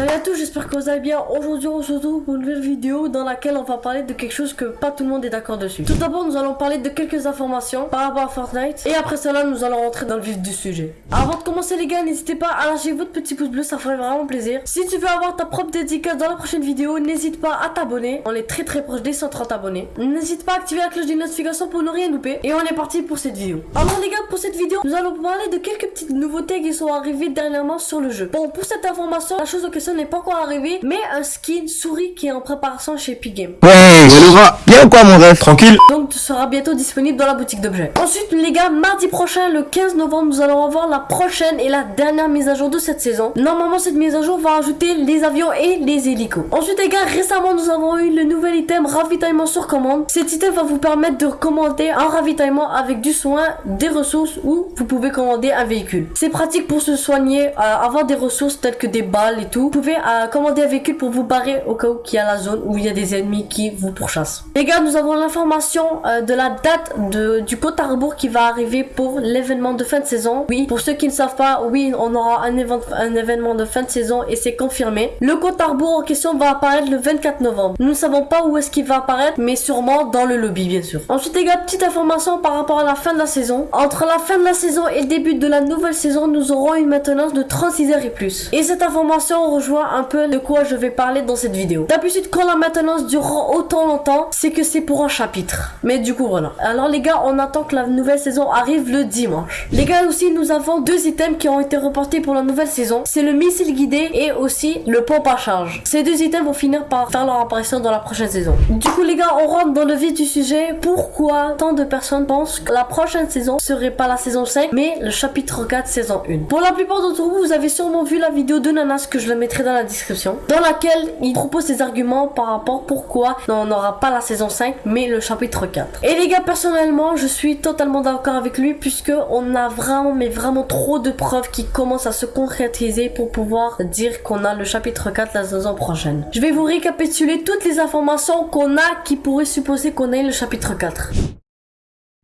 Salut à tous, j'espère que vous allez bien. Aujourd'hui, on se retrouve pour une nouvelle vidéo dans laquelle on va parler de quelque chose que pas tout le monde est d'accord dessus. Tout d'abord, nous allons parler de quelques informations par rapport à Fortnite. Et après cela, nous allons rentrer dans le vif du sujet. Avant de commencer, les gars, n'hésitez pas à lâcher votre petit pouce bleu, ça ferait vraiment plaisir. Si tu veux avoir ta propre dédicace dans la prochaine vidéo, n'hésite pas à t'abonner. On est très très proche des 130 abonnés. N'hésite pas à activer la cloche des notifications pour ne rien louper. Et on est parti pour cette vidéo. Alors, les gars, pour cette vidéo, nous allons parler de quelques petites nouveautés qui sont arrivées dernièrement sur le jeu. Bon, pour cette information, la chose en n'est pas encore arrivée, mais un skin souris qui est en préparation chez Epic Games. Ouais, Yellowa, bien ou quoi mon ref Tranquille Donc sera bientôt disponible dans la boutique d'objets. Ensuite les gars, mardi prochain, le 15 novembre, nous allons avoir la prochaine et la dernière mise à jour de cette saison. Normalement cette mise à jour va ajouter les avions et les hélicos. Ensuite les gars, récemment nous avons eu le nouvel item ravitaillement sur commande. Cet item va vous permettre de commander un ravitaillement avec du soin, des ressources ou vous pouvez commander un véhicule. C'est pratique pour se soigner, euh, avoir des ressources telles que des balles et tout. Vous pouvez euh, commander un véhicule pour vous barrer au cas où il y a la zone où il y a des ennemis qui vous pourchassent. Les gars, nous avons l'information euh, de la date de, du compte à rebours qui va arriver pour l'événement de fin de saison. Oui, pour ceux qui ne savent pas, oui, on aura un, un événement de fin de saison et c'est confirmé. Le compte à rebours en question va apparaître le 24 novembre. Nous ne savons pas où est-ce qu'il va apparaître, mais sûrement dans le lobby, bien sûr. Ensuite, les gars, petite information par rapport à la fin de la saison. Entre la fin de la saison et le début de la nouvelle saison, nous aurons une maintenance de 36 heures et plus. Et cette information rejoint un peu de quoi je vais parler dans cette vidéo. D'habitude, quand la maintenance durera autant longtemps, c'est que c'est pour un chapitre. Mais du coup, voilà. Alors les gars, on attend que la nouvelle saison arrive le dimanche. Les gars, aussi, nous avons deux items qui ont été reportés pour la nouvelle saison. C'est le missile guidé et aussi le pompe à charge. Ces deux items vont finir par faire leur apparition dans la prochaine saison. Du coup, les gars, on rentre dans le vif du sujet. Pourquoi tant de personnes pensent que la prochaine saison serait pas la saison 5, mais le chapitre 4 saison 1 Pour la plupart d'entre vous, vous avez sûrement vu la vidéo de Nanas que je le dans la description. Dans laquelle il propose ses arguments par rapport pourquoi on n'aura pas la saison 5 mais le chapitre 4. Et les gars personnellement je suis totalement d'accord avec lui puisque on a vraiment mais vraiment trop de preuves qui commencent à se concrétiser pour pouvoir dire qu'on a le chapitre 4 la saison prochaine. Je vais vous récapituler toutes les informations qu'on a qui pourraient supposer qu'on ait le chapitre 4.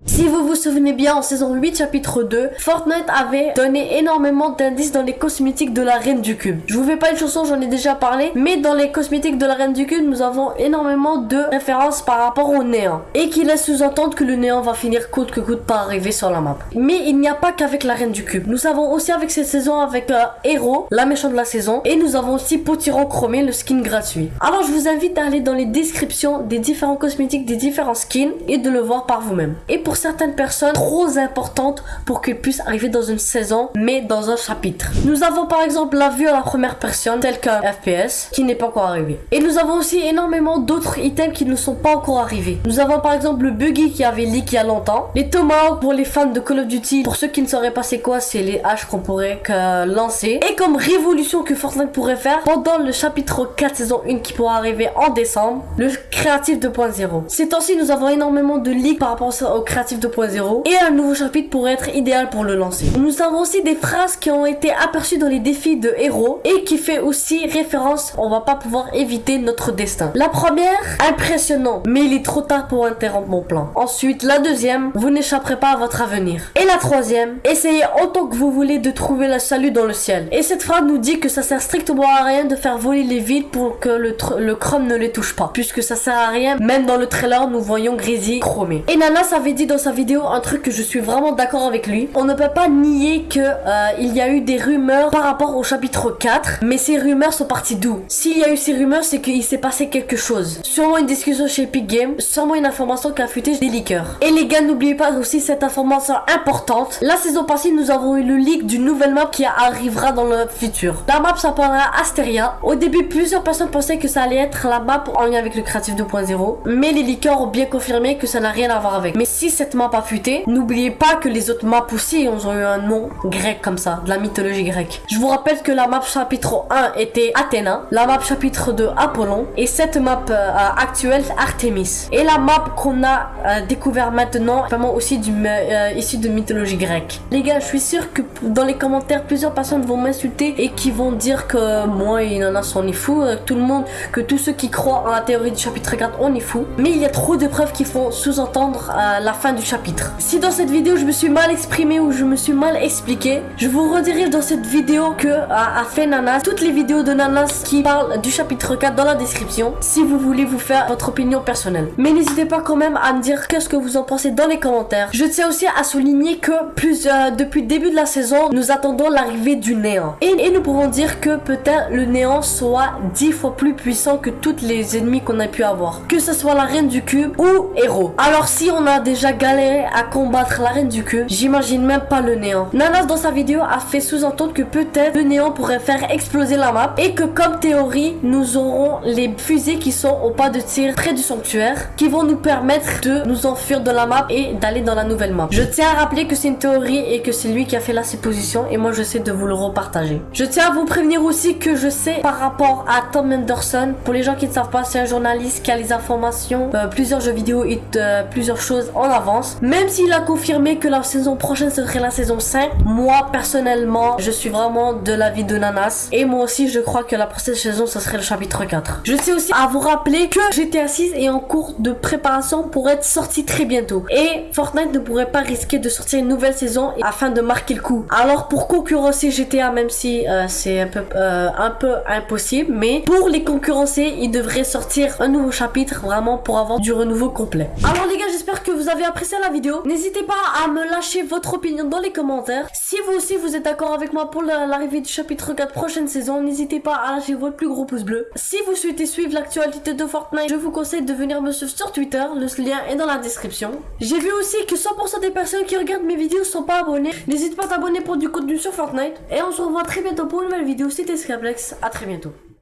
Si vous vous souvenez bien, en saison 8, chapitre 2, Fortnite avait donné énormément d'indices dans les cosmétiques de la Reine du Cube. Je vous fais pas une chanson, j'en ai déjà parlé, mais dans les cosmétiques de la Reine du Cube, nous avons énormément de références par rapport au néant. Et qui laisse sous-entendre que le néant va finir coûte que coûte par arriver sur la map. Mais il n'y a pas qu'avec la Reine du Cube. Nous avons aussi avec cette saison avec euh, Hero, la méchante de la saison, et nous avons aussi Potiron Chromé, le skin gratuit. Alors je vous invite à aller dans les descriptions des différents cosmétiques, des différents skins, et de le voir par vous-même. Et pour certaines personnes trop importantes pour qu'ils puissent arriver dans une saison, mais dans un chapitre. Nous avons par exemple la vue à la première personne, tel qu'un FPS, qui n'est pas encore arrivé. Et nous avons aussi énormément d'autres items qui ne sont pas encore arrivés. Nous avons par exemple le buggy qui avait leak il y a longtemps, les tomahawks pour les fans de Call of Duty. Pour ceux qui ne sauraient pas c'est quoi, c'est les haches qu'on pourrait lancer. Et comme révolution que Fortnite pourrait faire pendant le chapitre 4 saison 1 qui pourra arriver en décembre, le créatif 2.0. Ces temps-ci, nous avons énormément de leaks par rapport au créatif 2.0 et un nouveau chapitre pourrait être idéal pour le lancer. Nous avons aussi des phrases qui ont été aperçues dans les défis de héros et qui fait aussi référence, on va pas pouvoir éviter notre destin. La première, impressionnant, mais il est trop tard pour interrompre mon plan. Ensuite, la deuxième, vous n'échapperez pas à votre avenir. Et la troisième, essayez autant que vous voulez de trouver le salut dans le ciel. Et cette phrase nous dit que ça sert strictement à rien de faire voler les vides pour que le, chrome ne les touche pas. Puisque ça sert à rien, même dans le trailer, nous voyons Grizzly chromé. Et Nana avait dit dans sa vidéo un truc que je suis vraiment d'accord avec lui. On ne peut pas nier que euh, il y a eu des rumeurs par rapport au chapitre 4, mais ces rumeurs sont parties d'où? S'il y a eu ces rumeurs, c'est qu'il s'est passé quelque chose. Sûrement une discussion chez Epic Games, sûrement une information qui a fuité des leakers. Et les gars, n'oubliez pas aussi cette information importante. La saison passée, nous avons eu le leak d'une nouvelle map qui arrivera dans le futur. La map s'appellera Asteria. Au début, plusieurs personnes pensaient que ça allait être la map en lien avec le créatif 2.0, mais les leakers ont bien confirmé que ça n'a rien à voir avec. Mais si cette map a fuité, n'oubliez pas que les autres maps aussi ont eu un nom grec comme ça, de la mythologie grecque. Je vous rappelle que la map chapitre 1 était Athéna, la map chapitre 2 Apollon, et cette map euh, actuelle Artemis. Et la map qu'on a euh, découvert maintenant, vraiment aussi du, euh, issue de mythologie grecque. Les gars, je suis sûr que dans les commentaires, plusieurs personnes vont m'insulter et qui vont dire que moi et Nana on est fou, tout le monde, que tous ceux qui croient en la théorie du chapitre 4 on est fou. Mais il y a trop de preuves qui font sous-entendre la fin du chapitre. Si dans cette vidéo je me suis mal exprimé ou je me suis mal expliqué, je vous redirige dans cette vidéo que a, fait Nanas. Toutes les vidéos de Nanas qui parlent du chapitre 4 dans la description si vous voulez vous faire votre opinion personnelle. Mais n'hésitez pas quand même à me dire qu'est-ce que vous en pensez dans les commentaires. Je tiens aussi à souligner que plus euh, depuis le début de la saison, nous attendons l'arrivée du néant. Et, et nous pouvons dire que peut-être le néant soit 10 fois plus puissant que toutes les ennemis qu'on a pu avoir. Que ce soit la reine du cube ou héros. Alors si on a déjà galéré à combattre la reine du cube, j'imagine même pas le néant. Nanas dans sa vidéo a fait sous-entendre que peut-être le néant pourrait faire exploser la map et que comme théorie, nous aurons les fusées qui sont au pas de tir près du sanctuaire qui vont nous permettre de nous enfuir de la map et d'aller dans la nouvelle map. Je tiens à rappeler que c'est une théorie et que c'est lui qui a fait la supposition et moi je sais de vous le repartager. Je tiens à vous prévenir aussi que je sais par rapport à Tom Henderson, pour les gens qui ne savent pas, c'est un journaliste qui a les informations, euh, plusieurs jeux vidéo et euh, plusieurs choses en Même s'il a confirmé que la saison prochaine serait la saison 5, moi personnellement, je suis vraiment de l'avis de Nanas. Et moi aussi, je crois que la prochaine saison, ce serait le chapitre 4. Je tiens aussi à vous rappeler que GTA 6 est en cours de préparation pour être sorti très bientôt. Et Fortnite ne pourrait pas risquer de sortir une nouvelle saison afin de marquer le coup. Alors pour concurrencer GTA, même si euh, c'est un peu, euh, un peu impossible, mais pour les concurrencer, il devrait sortir un nouveau chapitre vraiment pour avoir du renouveau complet. Alors les gars, vous avez apprécié la vidéo. N'hésitez pas à me lâcher votre opinion dans les commentaires. Si vous aussi vous êtes d'accord avec moi pour la- l'arrivée du chapitre 4 prochaine saison, n'hésitez pas à lâcher votre plus gros pouce bleu. Si vous souhaitez suivre l'actualité de Fortnite, je vous conseille de venir me suivre sur Twitter. Le lien est dans la description. J'ai vu aussi que 100% des personnes qui regardent mes vidéos sont pas abonnées. N'hésite pas à t'abonner pour du contenu sur Fortnite. Et on se revoit très bientôt pour une nouvelle vidéo. C'était Scraplex. À très bientôt.